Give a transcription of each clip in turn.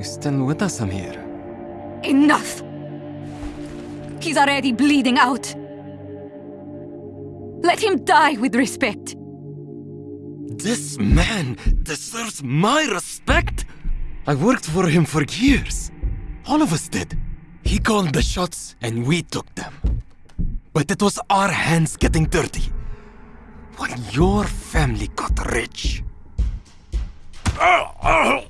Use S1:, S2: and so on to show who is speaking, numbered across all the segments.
S1: You still with us, Amir?
S2: Enough! He's already bleeding out. Let him die with respect.
S1: This man deserves my respect? I worked for him for years. All of us did. He called the shots and we took them. But it was our hands getting dirty. When your family got rich. Ah, ah,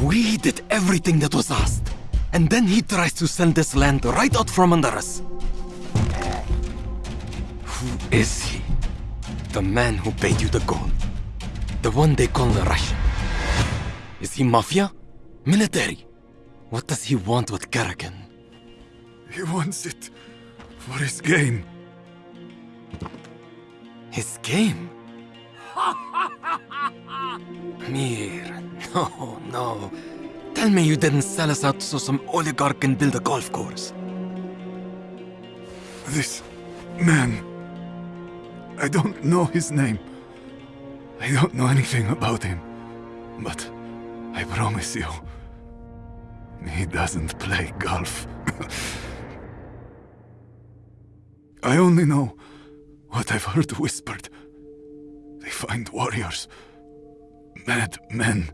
S1: We did everything that was asked. And then he tries to sell this land right out from under us. Who is he? The man who paid you the gold. The one they call the Russian. Is he mafia? Military? What does he want with Karakin?
S3: He wants it for his game.
S1: His game? Mir, no, no. Tell me you didn't sell us out so some oligarch can build a golf course.
S3: This man. I don't know his name. I don't know anything about him. But I promise you, he doesn't play golf. I only know what I've heard whispered. They find warriors, mad men,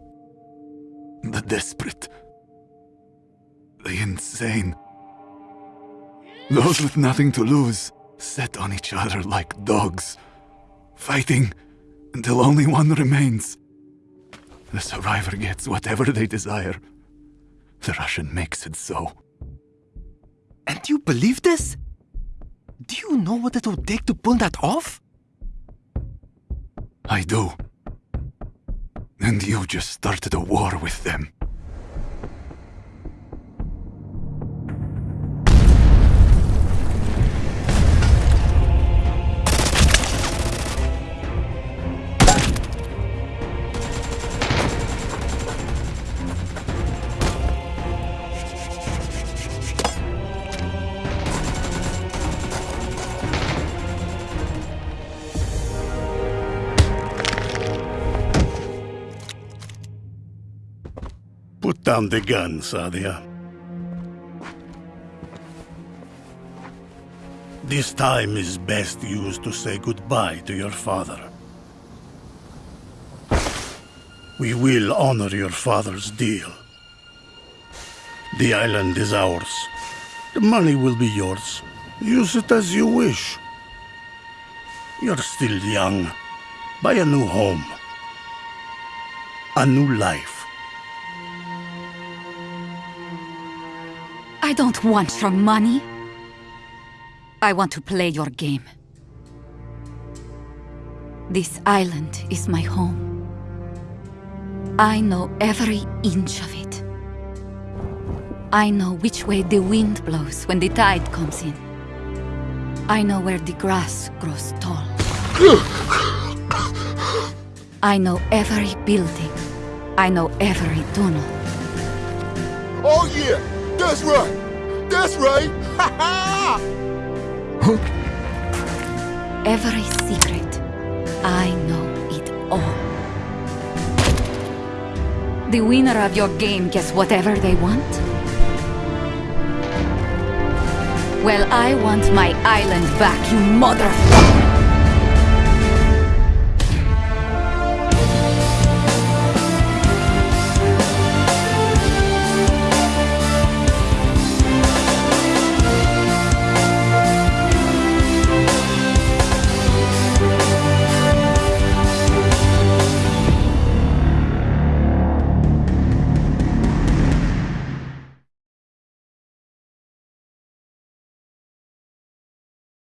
S3: the desperate, the insane. Those with nothing to lose set on each other like dogs, fighting until only one remains. The survivor gets whatever they desire. The Russian makes it so.
S1: And you believe this? Do you know what it would take to pull that off?
S3: I do. And you just started a war with them.
S4: Down the gun, Sadia. This time is best used to say goodbye to your father. We will honor your father's deal. The island is ours. The money will be yours. Use it as you wish. You're still young. Buy a new home. A new life.
S2: I don't want your money. I want to play your game. This island is my home. I know every inch of it. I know which way the wind blows when the tide comes in. I know where the grass grows tall. I know every building. I know every tunnel.
S5: Oh yeah, that's right. That's right. Ha ha!
S2: Every secret. I know it all. The winner of your game gets whatever they want? Well, I want my island back, you mother...